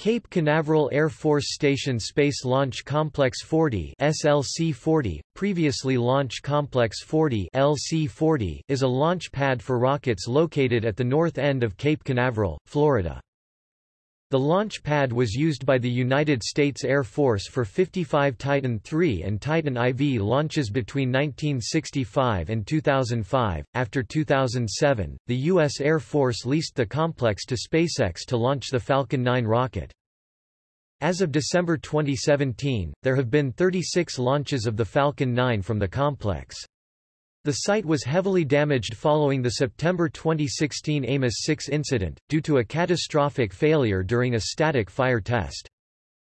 Cape Canaveral Air Force Station Space Launch Complex 40 SLC-40, previously Launch Complex 40 LC-40, is a launch pad for rockets located at the north end of Cape Canaveral, Florida. The launch pad was used by the United States Air Force for 55 Titan III and Titan IV launches between 1965 and 2005. After 2007, the U.S. Air Force leased the complex to SpaceX to launch the Falcon 9 rocket. As of December 2017, there have been 36 launches of the Falcon 9 from the complex. The site was heavily damaged following the September 2016 Amos 6 incident, due to a catastrophic failure during a static fire test.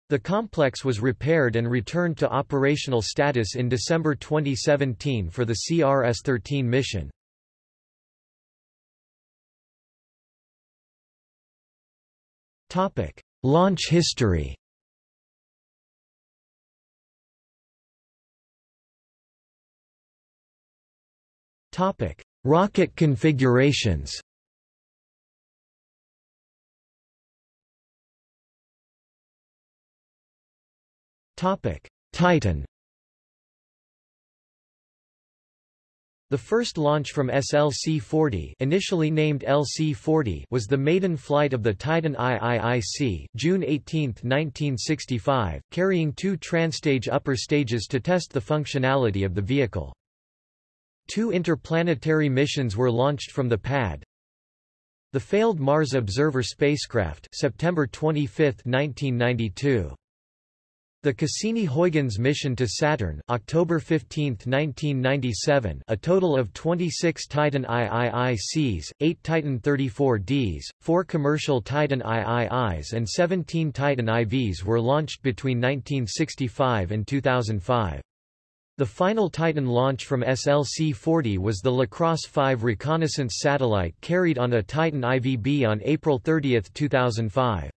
The complex was repaired and returned to operational status in December 2017 for the CRS-13 mission. Launch history Topic: Rocket configurations. Topic: Titan. The first launch from SLC-40 initially named LC-40 was the maiden flight of the Titan IIIC June 18, 1965, carrying two transtage upper stages to test the functionality of the vehicle. Two interplanetary missions were launched from the pad. The failed Mars Observer spacecraft September 25, 1992. The Cassini-Huygens mission to Saturn October 15, 1997 a total of 26 Titan IIICs, 8 Titan 34Ds, 4 commercial Titan IIIs and 17 Titan IVs were launched between 1965 and 2005. The final Titan launch from SLC-40 was the LaCrosse 5 reconnaissance satellite carried on a Titan IVB on April 30, 2005.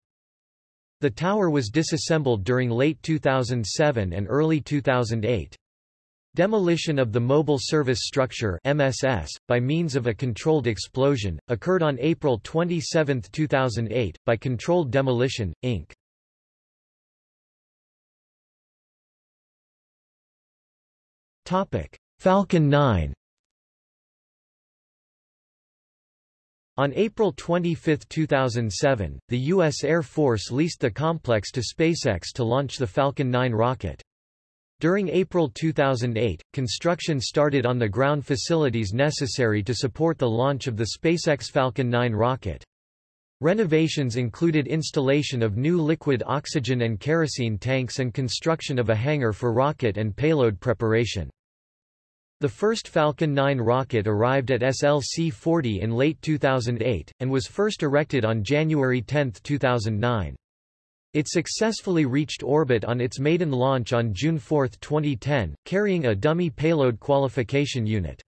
The tower was disassembled during late 2007 and early 2008. Demolition of the Mobile Service Structure MSS, by means of a controlled explosion, occurred on April 27, 2008, by Controlled Demolition, Inc. Falcon 9 On April 25, 2007, the U.S. Air Force leased the complex to SpaceX to launch the Falcon 9 rocket. During April 2008, construction started on the ground facilities necessary to support the launch of the SpaceX Falcon 9 rocket. Renovations included installation of new liquid oxygen and kerosene tanks and construction of a hangar for rocket and payload preparation. The first Falcon 9 rocket arrived at SLC-40 in late 2008, and was first erected on January 10, 2009. It successfully reached orbit on its maiden launch on June 4, 2010, carrying a dummy payload qualification unit.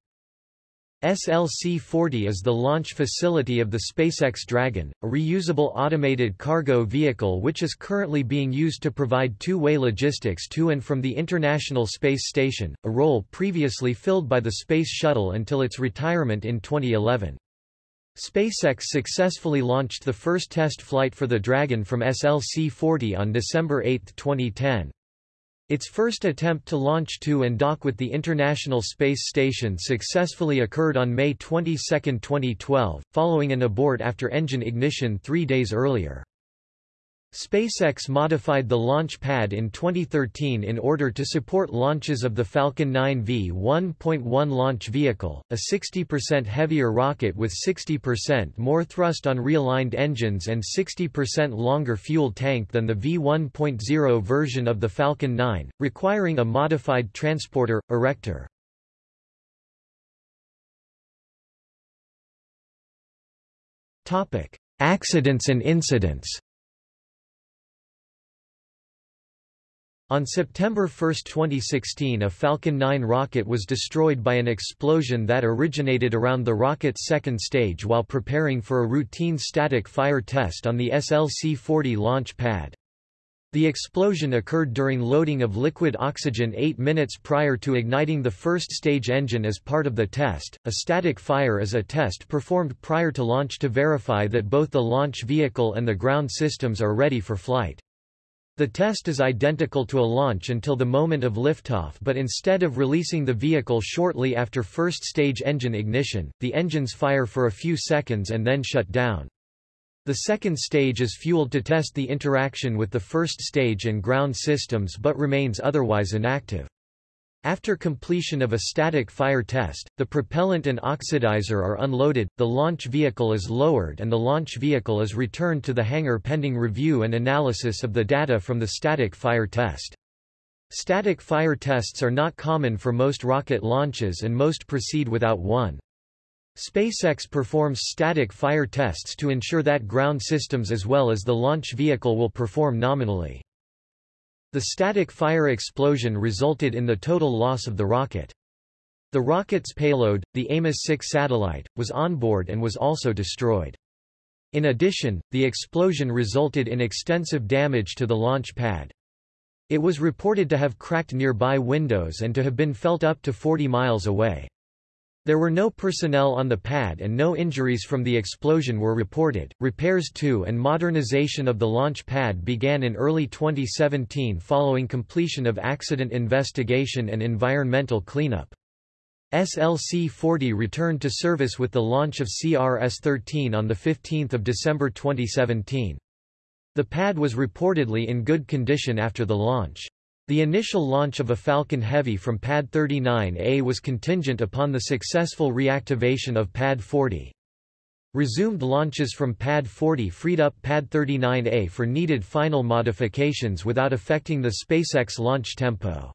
SLC-40 is the launch facility of the SpaceX Dragon, a reusable automated cargo vehicle which is currently being used to provide two-way logistics to and from the International Space Station, a role previously filled by the Space Shuttle until its retirement in 2011. SpaceX successfully launched the first test flight for the Dragon from SLC-40 on December 8, 2010. Its first attempt to launch to and dock with the International Space Station successfully occurred on May 22, 2012, following an abort after engine ignition three days earlier. SpaceX modified the launch pad in 2013 in order to support launches of the Falcon 9 V1.1 launch vehicle, a 60% heavier rocket with 60% more thrust on realigned engines and 60% longer fuel tank than the V1.0 version of the Falcon 9, requiring a modified transporter, erector. Accidents and incidents On September 1, 2016 a Falcon 9 rocket was destroyed by an explosion that originated around the rocket's second stage while preparing for a routine static fire test on the SLC-40 launch pad. The explosion occurred during loading of liquid oxygen eight minutes prior to igniting the first stage engine as part of the test. A static fire is a test performed prior to launch to verify that both the launch vehicle and the ground systems are ready for flight. The test is identical to a launch until the moment of liftoff but instead of releasing the vehicle shortly after first stage engine ignition, the engines fire for a few seconds and then shut down. The second stage is fueled to test the interaction with the first stage and ground systems but remains otherwise inactive. After completion of a static fire test, the propellant and oxidizer are unloaded, the launch vehicle is lowered and the launch vehicle is returned to the hangar pending review and analysis of the data from the static fire test. Static fire tests are not common for most rocket launches and most proceed without one. SpaceX performs static fire tests to ensure that ground systems as well as the launch vehicle will perform nominally. The static fire explosion resulted in the total loss of the rocket. The rocket's payload, the Amos-6 satellite, was on board and was also destroyed. In addition, the explosion resulted in extensive damage to the launch pad. It was reported to have cracked nearby windows and to have been felt up to 40 miles away. There were no personnel on the pad and no injuries from the explosion were reported. Repairs to and modernization of the launch pad began in early 2017 following completion of accident investigation and environmental cleanup. SLC-40 returned to service with the launch of CRS-13 on 15 December 2017. The pad was reportedly in good condition after the launch. The initial launch of a Falcon Heavy from Pad 39A was contingent upon the successful reactivation of Pad 40. Resumed launches from Pad 40 freed up Pad 39A for needed final modifications without affecting the SpaceX launch tempo.